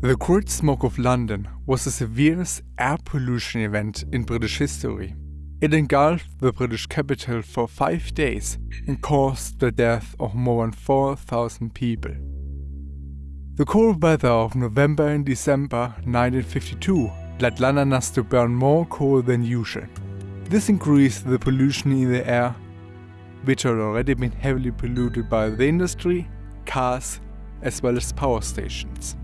The Great Smog of London was the severest air pollution event in British history. It engulfed the British capital for five days and caused the death of more than 4,000 people. The cold weather of November and December 1952 led Londoners to burn more coal than usual. This increased the pollution in the air, which had already been heavily polluted by the industry, cars, as well as power stations.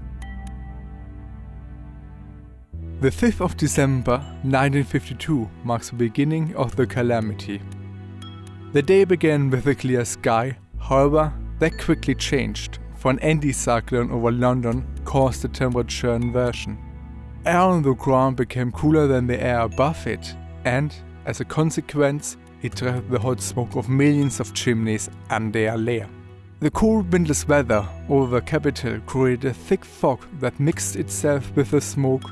The 5th of December 1952 marks the beginning of the calamity. The day began with a clear sky, however, that quickly changed, for an anticyclone over London caused a temperature inversion. Air on the ground became cooler than the air above it, and, as a consequence, it trapped the hot smoke of millions of chimneys under their layer. The cool windless weather over the capital created a thick fog that mixed itself with the smoke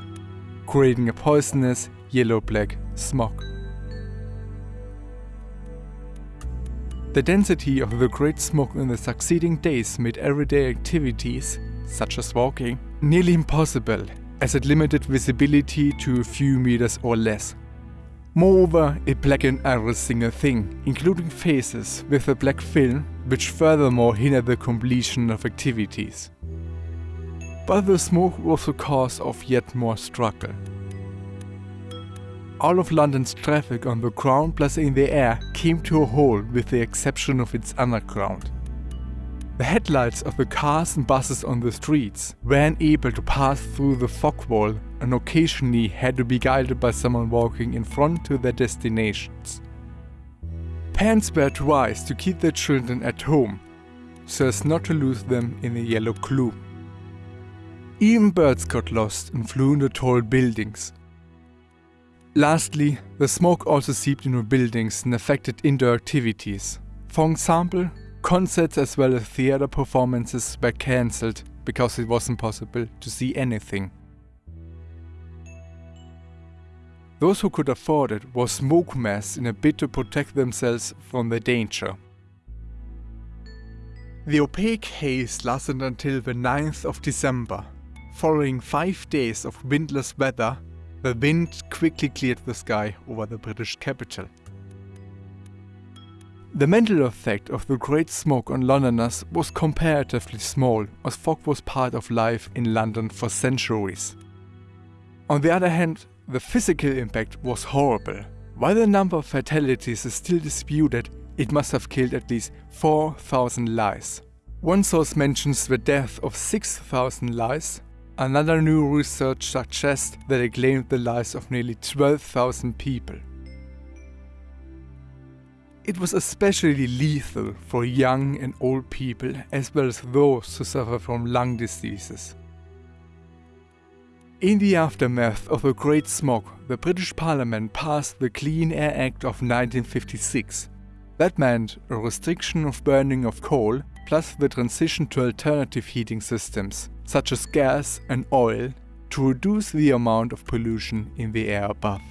creating a poisonous yellow-black smog. The density of the great smog in the succeeding days made everyday activities, such as walking, nearly impossible as it limited visibility to a few meters or less. Moreover, it blackened every single thing, including faces, with a black film, which furthermore hindered the completion of activities but the smoke was the cause of yet more struggle. All of London's traffic on the ground plus in the air came to a halt with the exception of its underground. The headlights of the cars and buses on the streets were unable to pass through the fog wall and occasionally had to be guided by someone walking in front to their destinations. Parents were advised to keep their children at home so as not to lose them in the yellow gloom. Even birds got lost and flew into tall buildings. Lastly, the smoke also seeped into buildings and affected indoor activities. For example, concerts as well as theater performances were cancelled because it wasn't possible to see anything. Those who could afford it wore smoke masks in a bid to protect themselves from the danger. The opaque haze lasted until the 9th of December, Following five days of windless weather, the wind quickly cleared the sky over the British capital. The mental effect of the Great Smog on Londoners was comparatively small, as fog was part of life in London for centuries. On the other hand, the physical impact was horrible. While the number of fatalities is still disputed, it must have killed at least 4,000 lives. One source mentions the death of 6,000 lives, Another new research suggests that it claimed the lives of nearly 12,000 people. It was especially lethal for young and old people as well as those who suffer from lung diseases. In the aftermath of the Great Smog, the British Parliament passed the Clean Air Act of 1956. That meant a restriction of burning of coal plus the transition to alternative heating systems, such as gas and oil, to reduce the amount of pollution in the air above.